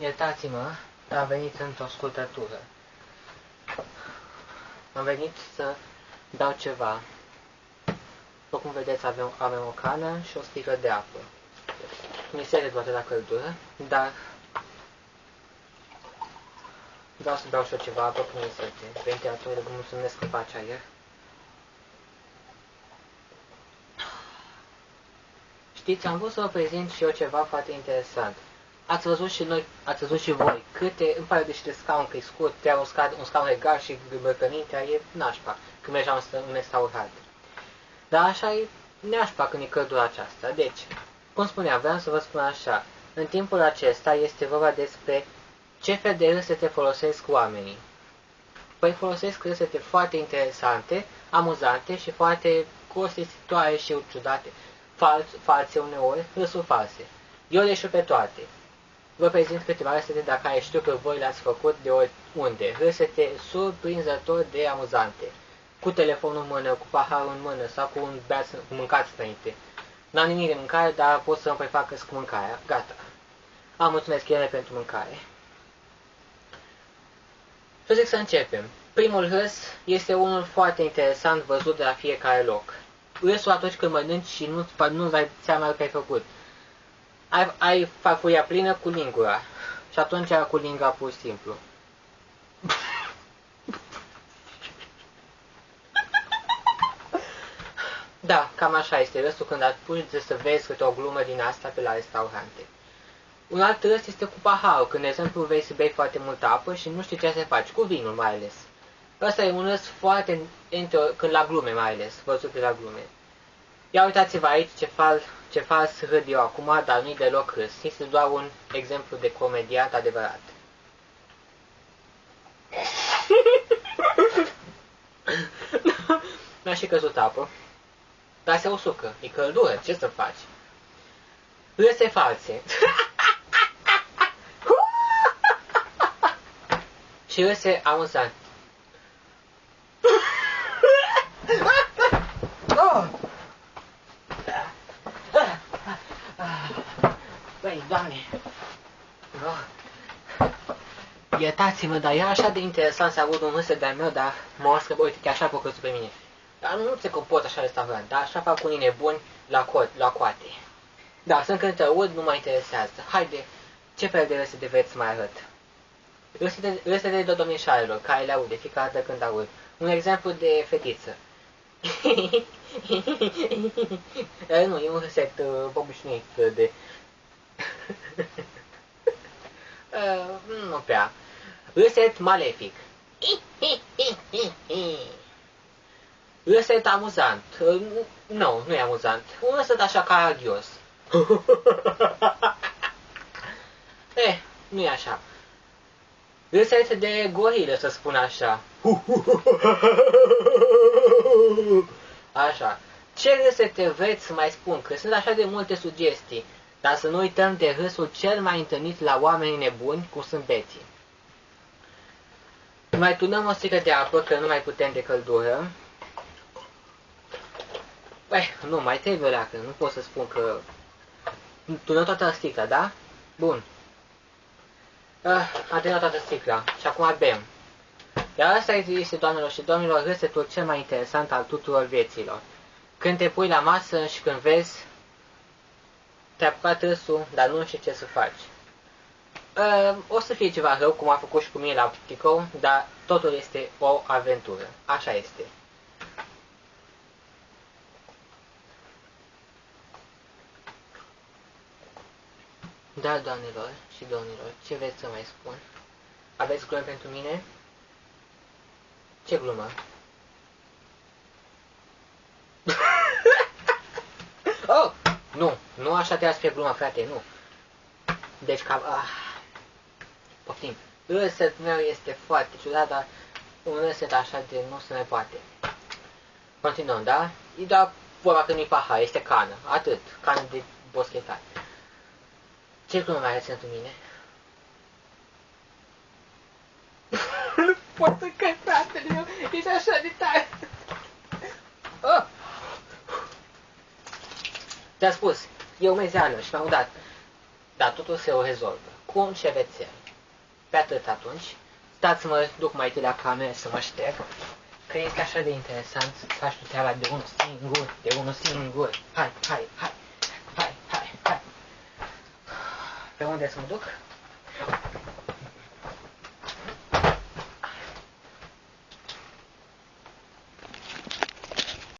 Iertați-mă, am venit într-o scurtătură. Am venit să dau ceva. După cum vedeți, avem, avem o cană și o sticlă de apă. Mi se toate la căldură, dar vreau să beau și eu ceva apă până sete. Ventilatorul, vă mulțumesc că face aer. Știți, am vrut să vă prezint și eu ceva foarte interesant. Ați văzut și noi, ați văzut și voi, câte, îmi pare de și de scaun, că e scurt, te un, scaun, un scaun regal și băcănintea e nașpa, când mergeam în restaurant. Dar așa e nașpa când e căldura aceasta. Deci, cum spuneam, vreau să vă spun așa, în timpul acesta este vorba despre ce fel de râsete folosesc oamenii. Păi folosesc râsete foarte interesante, amuzante și foarte costisitoare și ciudate fals, false uneori, râsuri false. Eu le știu pe toate. Vă prezint câteva râsete dacă ai știu că voi le-ați făcut de oriunde. Râsete surprinzător de amuzante. Cu telefonul în mână, cu paharul în mână sau cu un beaț cu mâncați înainte. N-am nimic de mâncare, dar pot să mă prefac cu mâncarea. Gata. Am mulțumesc ele pentru mâncare. Și zic să începem. Primul râs este unul foarte interesant văzut de la fiecare loc râsul atunci când mănânci și nu, nu dai seama că ai făcut. Ai, ai farfuria plină cu lingura. Și atunci era cu lingura pur și simplu. Da, cam așa este râsul când apuci să vezi câte o glumă din asta pe la restaurante. Un alt râs este cu paharul, când, de exemplu, vei să bei foarte multă apă și nu știi ce să faci, cu vinul mai ales. Ăsta e un râs foarte, când la glume mai ales, văzute la glume. Ia uitați-vă aici ce fal, ce fals râd eu acum, dar nu-i deloc râs. Este doar un exemplu de comediat adevărat. Mi-a și căzut apă. Dar se usucă. E căldură. Ce să faci? Râse false. și râse amuzant. oh! Băi, doamne! Oh. Iertați-mă, dar e așa de interesant să aud un râs de-al meu, dar mă oască, uite, chiar așa a făcut pe mine. Dar nu se comport așa restaurant, dar așa fac unii nebuni la, co la coate. Da, sunt când te aud, nu mă interesează. Haide, ce fel de râse de veți mai arăt? Râsele de domnișoarelor, care le aude fiecare dată când aud. Un exemplu de fetiță. nu, e un reset uh, obișnuit de... uh, nu prea. Reset malefic. Reset amuzant. Uh, nu, nu e amuzant. Un reset așa caragios. eh, nu e așa. Reset de gorilă, să spun așa. Așa. Ce râsete vreți să mai spun? Că sunt așa de multe sugestii. Dar să nu uităm de râsul cel mai întâlnit la oamenii nebuni, cu sunt beții. Mai turnăm o sticlă de apă, că nu mai putem de căldură. Băi, nu, mai trebuie leacă, nu pot să spun că... Turnăm toată sticla, da? Bun. Ah, am terminat toată sticla și acum bem. Iar asta este, doamnelor și domnilor, râsetul cel mai interesant al tuturor vieților. Când te pui la masă și când vezi, te-a apucat râsul, dar nu știi ce să faci. Uh, o să fie ceva rău, cum a făcut și cu mine la Pticou, dar totul este o aventură. Așa este. Da, doamnelor și domnilor, ce vreți să mai spun? Aveți glume pentru mine? Ce glumă? oh! Nu, nu așa te să fie gluma, frate, nu. Deci ca... Ah. Poftim. Râset meu este foarte ciudat, dar un râset așa de nu se mai poate. Continuăm, da? E doar vorba că nu-i pahar, este cană. Atât. Cană de boschetat. Ce glumă mai ales pentru mine? nu pot să căi, fratele meu. Ești așa de tare. Oh. Te-a spus, e o mezeană și m-am udat. dar totul se o rezolvă. Cu un șervețel. Pe atât atunci, stați mă duc mai întâi la cameră să mă șterg, că este așa de interesant să faci tu treaba de unul singur, de unul singur. Hai, hai, hai, hai, hai, hai. Pe unde să mă duc?